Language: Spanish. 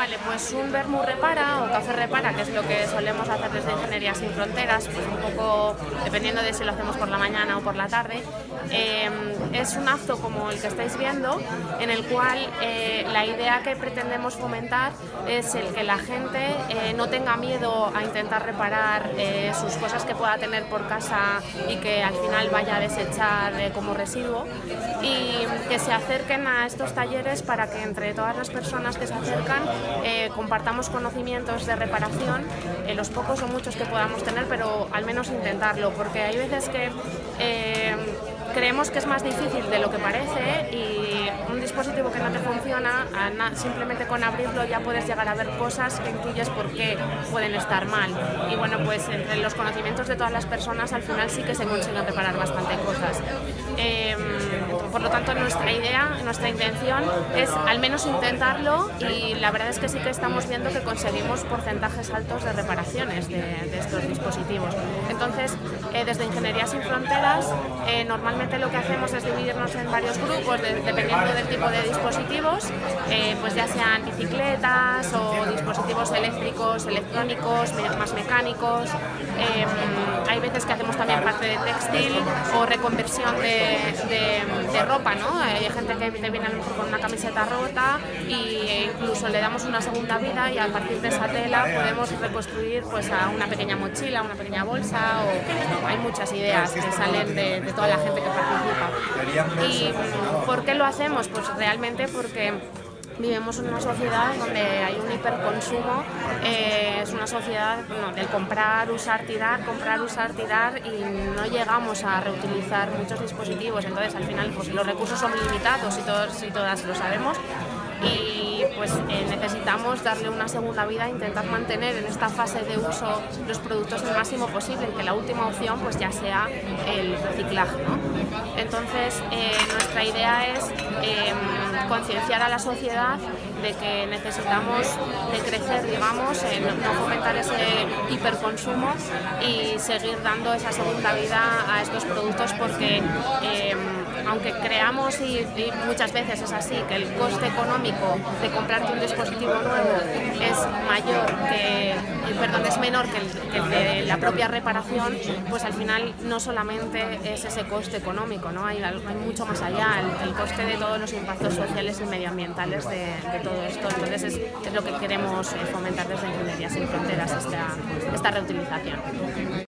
Vale, pues un vermú repara o café repara, que es lo que solemos hacer desde Ingeniería Sin Fronteras, pues un poco dependiendo de si lo hacemos por la mañana o por la tarde. Eh, es un acto como el que estáis viendo, en el cual eh, la idea que pretendemos fomentar es el que la gente eh, no tenga miedo a intentar reparar sus cosas que pueda tener por casa y que al final vaya a desechar como residuo y que se acerquen a estos talleres para que entre todas las personas que se acercan eh, compartamos conocimientos de reparación, eh, los pocos o muchos que podamos tener, pero al menos intentarlo, porque hay veces que eh, creemos que es más difícil de lo que parece y un dispositivo que no te funciona, simplemente con abrirlo ya puedes llegar a ver cosas que intuyes por qué pueden estar mal. Y bueno, pues entre los conocimientos de todas las personas al final sí que se consiguen reparar bastante cosas. Nuestra intención es al menos intentarlo y la verdad es que sí que estamos viendo que conseguimos porcentajes altos de reparaciones de, estos dispositivos. Entonces, eh, desde Ingeniería Sin Fronteras, eh, normalmente lo que hacemos es dividirnos en varios grupos dependiendo del tipo de dispositivos, eh, pues ya sean bicicletas o dispositivos eléctricos, electrónicos, más mecánicos. Que hacemos también parte de textil o reconversión de ropa, ¿no? Hay gente que te viene a lo mejor con una camiseta rota e incluso le damos una segunda vida y a partir de esa tela podemos reconstruir pues a una pequeña mochila, una pequeña bolsa o hay muchas ideas que salen de, toda la gente que participa. ¿Y por qué lo hacemos? Pues realmente porque vivimos en una sociedad donde hay un hiperconsumo, eh, es una sociedad del comprar, usar, tirar, comprar, usar, tirar y no llegamos a reutilizar muchos dispositivos, entonces al final pues, los recursos son limitados y todos y todas lo sabemos pues eh, necesitamos darle una segunda vida, intentar mantener en esta fase de uso los productos el máximo posible y que la última opción pues ya sea el reciclaje. Entonces eh, nuestra idea es em, concienciar a la sociedad de que necesitamos decrecer, digamos, en no fomentar ese hiperconsumo y seguir dando esa segunda vida a estos productos porque em, aunque creamos y, muchas veces es así, que el coste económico de comprarte un dispositivo nuevo es mayor que, perdón, es menor que el, de la propia reparación, pues al final no solamente es ese coste económico, ¿no? hay, hay mucho más allá, el, coste de todos los impactos sociales y medioambientales de, todo esto. Entonces es, lo que queremos eh, fomentar desde Ingeniería Sin Fronteras, esta, esta reutilización.